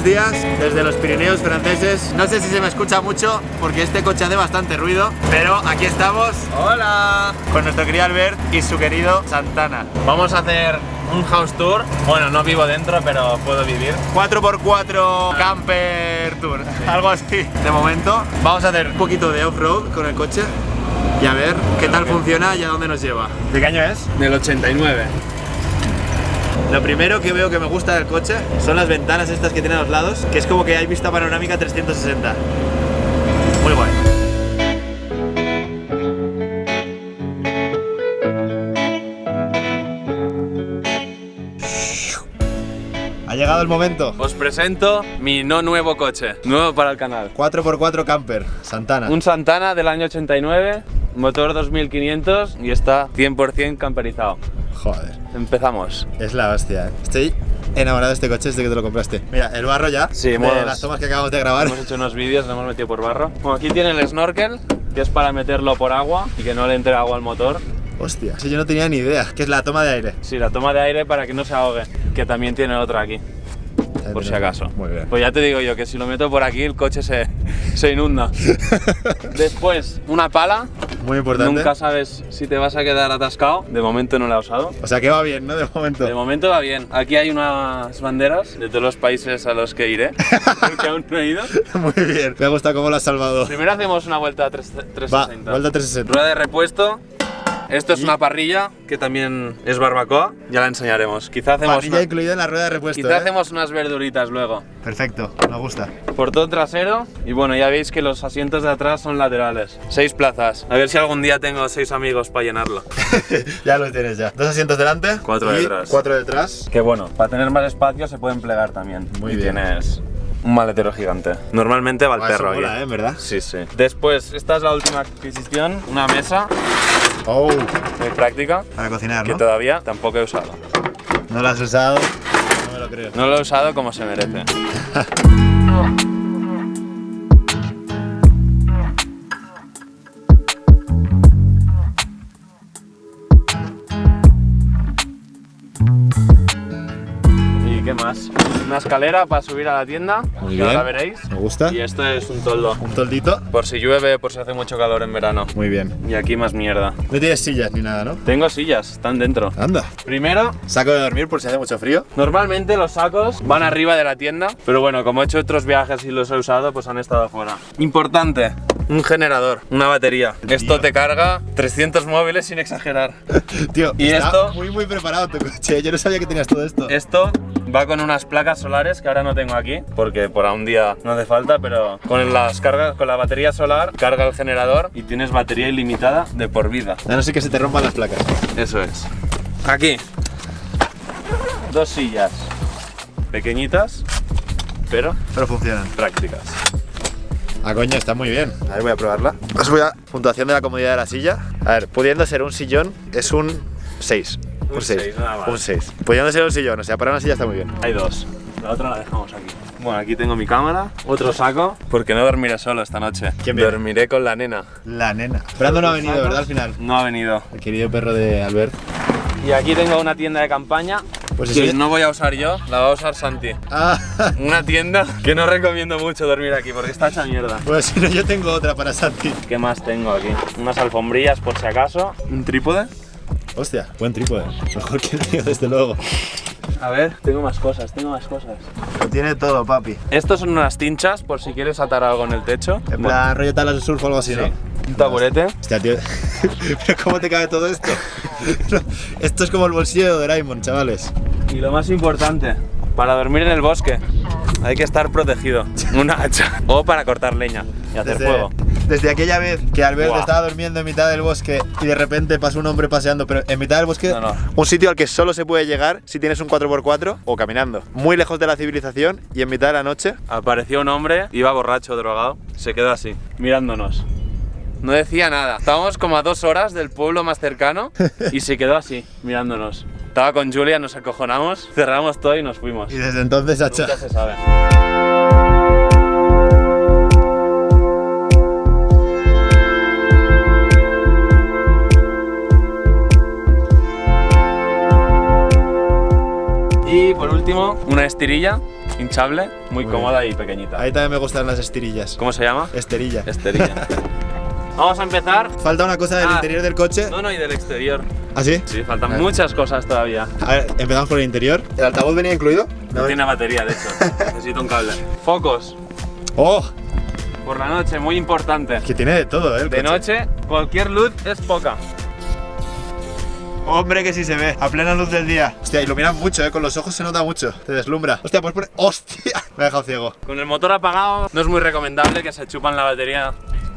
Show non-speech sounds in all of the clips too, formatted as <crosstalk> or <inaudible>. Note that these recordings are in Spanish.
Buenos días desde los Pirineos franceses. No sé si se me escucha mucho porque este coche hace bastante ruido, pero aquí estamos. Hola. Con nuestro querido Albert y su querido Santana. Vamos a hacer un house tour. Bueno, no vivo dentro, pero puedo vivir. 4x4 camper tour, algo así. De momento vamos a hacer un poquito de off-road con el coche y a ver qué tal funciona y a dónde nos lleva. ¿De qué año es? Del 89. Lo primero que veo que me gusta del coche son las ventanas estas que tiene a los lados, que es como que hay vista panorámica 360. Muy guay. Ha llegado el momento. Os presento mi no nuevo coche, nuevo para el canal. 4x4 camper, Santana. Un Santana del año 89, motor 2500 y está 100% camperizado. Joder, Empezamos. es la hostia. ¿eh? Estoy enamorado de este coche desde que te lo compraste. Mira, el barro ya. Sí, de hemos- las tomas que acabamos de grabar. Hemos hecho unos vídeos, lo hemos metido por barro. Bueno, aquí tiene el snorkel, que es para meterlo por agua y que no le entre agua al motor. Hostia, si yo no tenía ni idea. Que es la toma de aire. Sí, la toma de aire para que no se ahogue, que también tiene otra aquí, por si acaso. Muy bien. Pues ya te digo yo que si lo meto por aquí el coche se, se inunda. <laughs> Después, una pala. Muy importante. Nunca sabes si te vas a quedar atascado. De momento no la he usado. O sea que va bien, ¿no? De momento. De momento va bien. Aquí hay unas banderas de todos los países a los que iré, <laughs> porque aún no he ido. Muy bien. Me gusta cómo lo has salvado. Primero hacemos una vuelta a tres- Va, 360. vuelta 360. Rueda de repuesto. Esto es una parrilla que también es barbacoa. Ya la enseñaremos. Quizá hacemos, Parrilla una- incluida en la rueda de repuesto. quizá ¿eh? hacemos unas verduritas luego. Perfecto, me gusta. Portón trasero. Y bueno, ya veis que los asientos de atrás son laterales. Seis plazas. A ver si algún día tengo seis amigos para llenarlo. <laughs> ya lo tienes ya. Dos asientos delante. Cuatro y detrás. Cuatro detrás. Que bueno, para tener más espacio se pueden plegar también. Muy y bien. tienes un maletero gigante. Normalmente va el Ah, perro mola, ¿eh? ¿En verdad? Sí, sí. Después, esta es la última adquisición, una mesa Oh, muy práctica para cocinar, que ¿no? todavía tampoco he usado. No lo has usado. No me lo creo. No lo he usado como se merece. <laughs> qué más? Una escalera para subir a la tienda, Muy bien. ahora veréis. Me gusta. Y esto es un toldo. Un toldito. Por si llueve, por si hace mucho calor en verano. Muy bien. Y aquí más mierda. No tienes sillas ni nada, ¿no? Tengo sillas, están dentro. Anda. Primero, Saco de dormir por si hace mucho frío. normalmente los sacos van arriba de la tienda, pero bueno, como he hecho otros viajes y los he usado, pues han estado afuera. Importante, un generador, una batería. Esto te carga 300 móviles sin exagerar. <laughs> Tío, ¿Y está esto? muy muy preparado tu coche. Yo no sabía que tenías todo esto. Esto va con unas placas solares que ahora no tengo aquí, porque por un día no hace falta, pero con las cargas, con la batería solar, carga el generador y tienes batería ilimitada de por vida. A no ser que se te rompan las placas. Eso es. Aquí. Dos sillas. Pequeñitas, pero Pero funcionan. prácticas. Ah, coño, está muy bien. A ver, voy a probarla. Os voy a... Puntuación de la comodidad de la silla. A ver, pudiendo ser un sillón, es un 6. Un Un 6. seis, nada más. Un 6. Pudiendo ser un sillón, o sea, para una silla está muy bien. Hay dos. La otra la dejamos aquí. Bueno, aquí tengo mi cámara, otro saco, porque no dormiré solo esta noche. ¿Quién viene? Dormiré con la nena. La nena. Brando no ha venido, ¿verdad? Al final. No ha venido. El querido perro de Albert. Y aquí tengo una tienda de campaña Pues que no voy a usar yo, la va a usar Santi. Ah, Una tienda <laughs> que no recomiendo mucho dormir aquí porque está hecha mierda. pues si no, yo tengo otra para Santi. ¿Qué más tengo aquí? Unas alfombrillas por si acaso. Un trípode. Hostia, buen trípode. Mejor que el mío, desde luego. A ver, tengo más cosas, tengo más cosas. Lo tiene todo, papi. Estos son unas tinchas por si quieres atar algo en el techo. En plan, rollo tablas de surf o algo así, Sí. ¿no? Un taburete. Hostia, tío. <laughs> ¿Pero cómo te cabe todo esto? <laughs> esto es como el bolsillo de Doraemon, chavales. Y lo más importante, para dormir en el bosque hay que estar protegido. <laughs> Una hacha. O para cortar leña y hacer Desde, fuego. Desde aquella vez que Albert Buah. estaba durmiendo en mitad del bosque y de repente pasó un hombre paseando, pero en mitad del bosque, No, no. un sitio al que solo se puede llegar si tienes un 4x4 o caminando. Muy lejos de la civilización y en mitad de la noche. Apareció un hombre, iba borracho, drogado, se quedó así, mirándonos. No decía nada. Estábamos como a dos horas del pueblo más cercano <laughs> y se quedó así, mirándonos. Estaba con Julia, nos acojonamos, cerramos todo y nos fuimos. Y desde entonces, hacha. Nunca se sabe. Y por último, una estirilla hinchable, muy, Muy cómoda y pequeñita. Ahí también me gustan las estirillas. ¿Cómo se llama? Esterilla. Esterilla. <laughs> Vamos a empezar. Falta una cosa del Ah. interior del coche. No, no, y del exterior. ¿Ah, sí? Sí, faltan Ah. muchas cosas todavía. A ver, empezamos por el interior. ¿El altavoz venía incluido? No tiene batería, de hecho. <laughs> Necesito un cable. Focos. ¡Oh! Por la noche, muy importante. Que tiene de todo, ¿eh? el De coche. noche, cualquier luz es poca. Hombre, que sí se ve. A plena luz del día. Hostia, ilumina mucho, ¿eh? Con los ojos se nota mucho. Te deslumbra. Hostia, pues poner... <laughs> ¡Hostia! Me ha dejado ciego. Con el motor apagado, no es muy recomendable que se chupan la batería.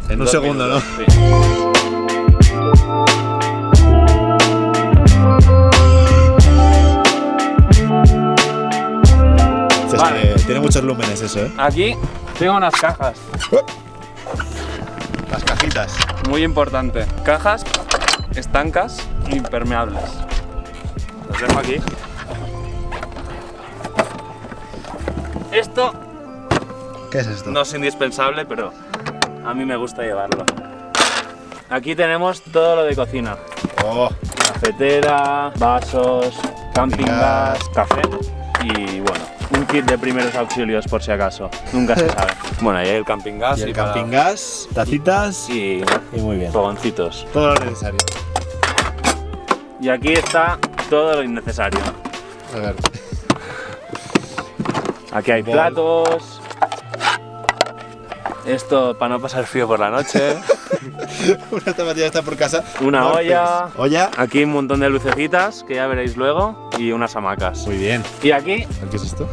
En un segundo, minutos. ¿no? Sí. Vale. tiene muchos lúmenes eso, ¿eh? Aquí tengo unas cajas. Las cajitas. Muy importante. Cajas estancas impermeables. Los dejo aquí. Esto ¿Qué es esto? no es indispensable, pero a mí me gusta llevarlo. Aquí tenemos todo lo de cocina. Oh, Cafetera, vasos, camping Gas. café y bueno, un kit de primeros auxilios por si acaso. Nunca se <laughs> sabe. Bueno, ahí hay el camping gas y el camping gas, tacitas y, y muy bien. fogoncitos. Todo lo necesario. Y aquí está todo lo innecesario. A ver. Aquí hay Bol. platos. Esto para no pasar frío por la noche. <laughs> Una zapatilla está por casa. Una olla. Olla. Aquí un montón de lucecitas que ya veréis luego y unas hamacas. Muy bien. Y aquí, ¿Qué es esto?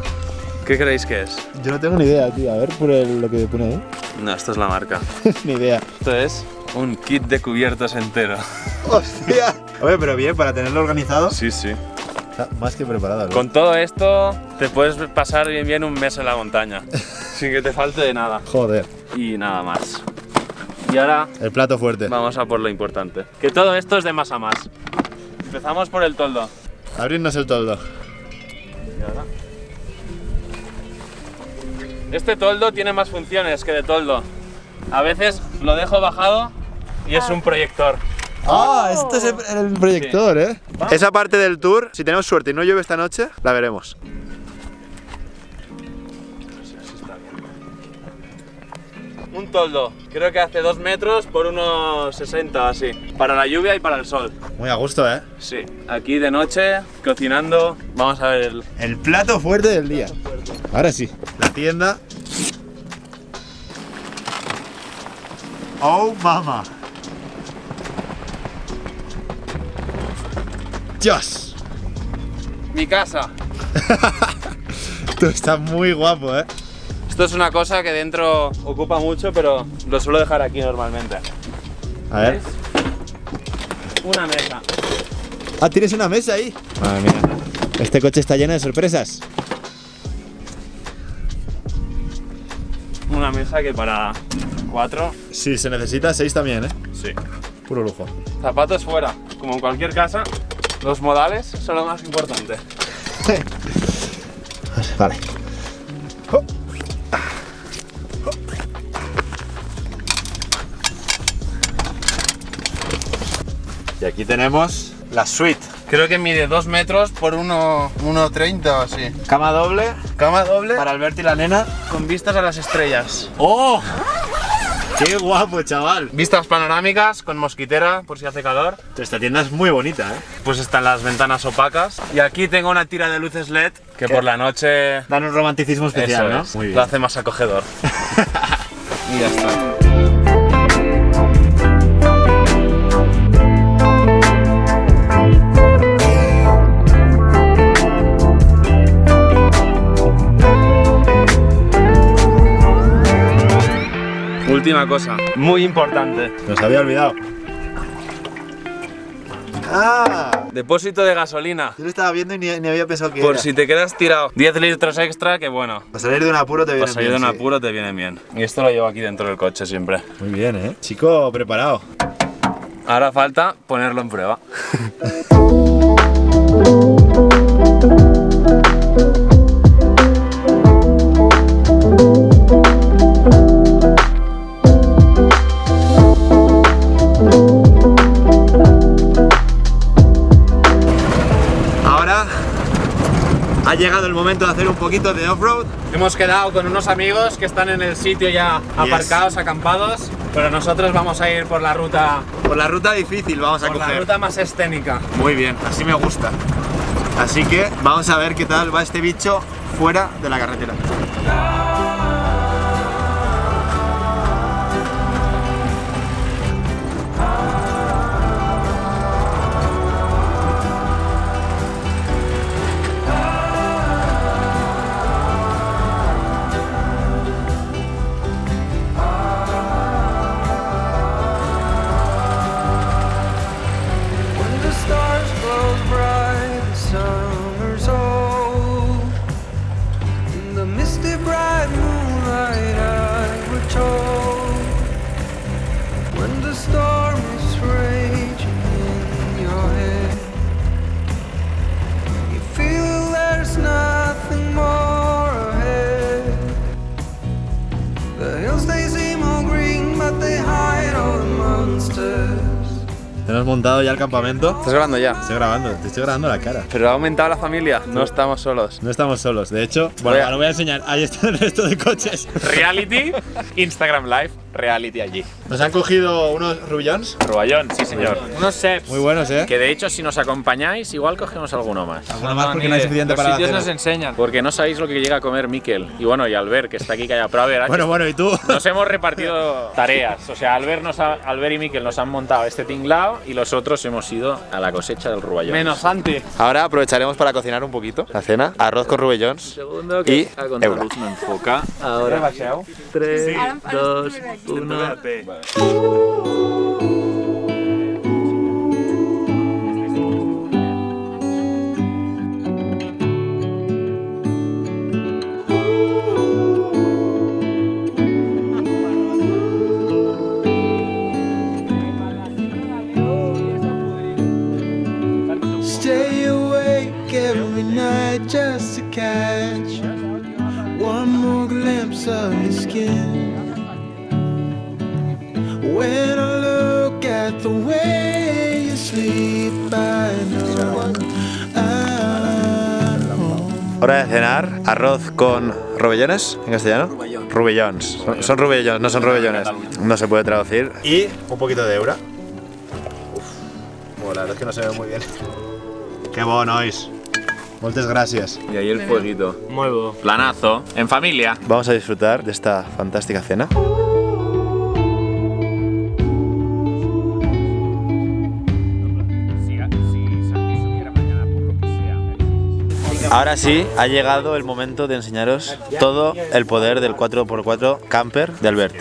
¿qué creéis que es? Yo no tengo ni idea, tío. A ver por el- lo que pone ahí. No, esto es la marca. <laughs> ni idea. Esto es un kit de cubiertos entero. <laughs> ¡Hostia! Oye, pero bien, para tenerlo organizado. Sí, sí. Está más que preparado. ¿no? Con todo esto te puedes pasar bien bien un mes en la montaña. <laughs> sin que te falte de nada. Joder. Y nada más. Y ahora El plato fuerte. vamos a por lo importante. Que todo esto es de más a más. Empezamos por el toldo. Abrirnos el toldo. Y ahora- Este toldo tiene más funciones que de toldo. A veces lo dejo bajado y es un proyector. Ah, este es el, el proyector, ¿eh? Esa parte del tour, si tenemos suerte y no llueve esta noche, la veremos. Un toldo, creo que hace 2 metros por unos 60 así. Para la lluvia y para el sol. Muy a gusto, ¿eh? Sí, aquí de noche, cocinando. Vamos a ver el. El plato fuerte del día. Ahora sí. La tienda. Oh, mama. Dios. Mi casa. <laughs> Esto está muy guapo, ¿eh? Esto es una cosa que dentro ocupa mucho, pero lo suelo dejar aquí normalmente. A ver. Una mesa. Ah, tienes una mesa ahí. Madre mía. Este coche está lleno de sorpresas. Una mesa que para cuatro. Sí, se necesita seis también, ¿eh? Sí. Puro lujo. Zapatos fuera. Como en cualquier casa, los modales son lo más importante. <laughs> Vale. Y aquí tenemos la suite. Creo que mide 2 metros por 1,30 o así. Cama doble Cama doble para Alberto y la nena. con vistas a las estrellas. ¡Oh! ¡Qué guapo, chaval! Vistas panorámicas con mosquitera por si hace calor. Esta tienda es muy bonita, ¿eh? Pues están las ventanas opacas. Y aquí tengo una tira de luces LED que ¿Qué? por la noche Dan un romanticismo especial, eso ¿no? es, Muy bien. lo hace más acogedor. <laughs> y ya está. Última cosa, muy importante. Nos había olvidado. ¡Ah! Depósito de gasolina. Yo lo estaba viendo y ni, ni había pensado que Por era. si te quedas tirado 10 litros extra, que bueno. Para salir de un apuro te viene Para salir de bien, un sí. apuro te viene bien. Y esto lo llevo aquí dentro del coche siempre. Muy bien, ¿eh? Chico preparado. Ahora falta ponerlo en prueba. <laughs> poquito de off-road. Hemos quedado con unos amigos que están en el sitio ya aparcados, acampados, pero nosotros vamos a ir por la ruta, Por la ruta difícil vamos a por la coger. ruta más escénica. Muy bien, así me gusta. Así que vamos a ver qué tal va este bicho fuera de la carretera. Hemos montado ya el campamento. ¿Estás grabando ya? Estoy grabando, te estoy grabando la cara. Pero ha aumentado la familia, no estamos solos. No estamos solos, de hecho, bueno, ahora voy a enseñar. Ahí está el resto de coches. Reality, Instagram Live, reality allí. Nos han cogido unos rubillons. Ruballón, sí señor. Unos seps. Muy buenos, ¿eh? Que de hecho, si nos acompañáis, igual cogemos alguno más. Alguno más porque no hay suficiente para la cena. enseñan. Porque no sabéis lo que llega a comer Miquel. Y bueno, y Albert, que está aquí callado. Pero a ver, Bueno, bueno, ¿y tú? nos hemos repartido tareas. O sea, Albert, nos ha- Albert y Miquel nos han montado este tinglao y los otros hemos ido a la cosecha del ruballón. Menos Santi. Ahora aprovecharemos para cocinar un poquito la cena. Arroz con. Segundo Y euro. luz no enfoca. Ahora. 3, 2, 1. Hora de cenar. Arroz con rubellones en castellano. Rubellons. Son, son rubellons, no son rubellones. No se puede traducir. Y un poquito de eura. Uf. la verdad es que no se ve muy bien. Qué bonois. Muchas gracias. Y ahí el fueguito. Muy bueno. Planazo. En familia. Vamos a disfrutar de esta fantástica cena. Ahora sí, ha llegado el momento de enseñaros todo el poder del 4x4 camper de Albert.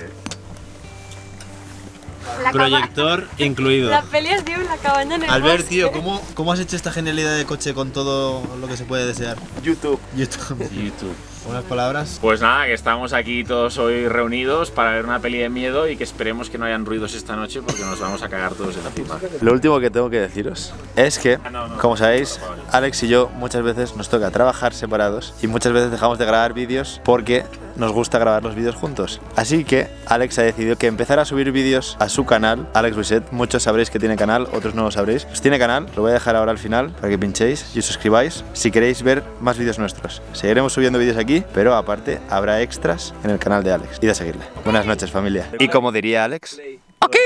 La Proyector incluido. La peli es de la cabaña en el Albert, bosque. tío, ¿cómo, ¿cómo has hecho esta genialidad de coche con todo lo que se puede desear? YouTube. YouTube. YouTube. Unas palabras. Pues nada, que estamos aquí todos hoy reunidos para ver una peli de miedo y que esperemos que no hayan ruidos esta noche porque nos vamos a cagar todos en la cima. Lo último que tengo que deciros es que, como sabéis, Alex y yo muchas veces nos toca trabajar separados y muchas veces dejamos de grabar vídeos porque nos gusta grabar los vídeos juntos. Así que Alex ha decidido que empezará a subir vídeos a su canal, Alex Reset. Muchos sabréis que tiene canal, otros no lo sabréis. Pues tiene canal, lo voy a dejar ahora al final para que pinchéis y os suscribáis si queréis ver más vídeos nuestros. Seguiremos subiendo vídeos pero aparte habrá extras en el canal de Alex. y a seguirle. Buenas noches, familia. Y como diría Alex, ¡Ok!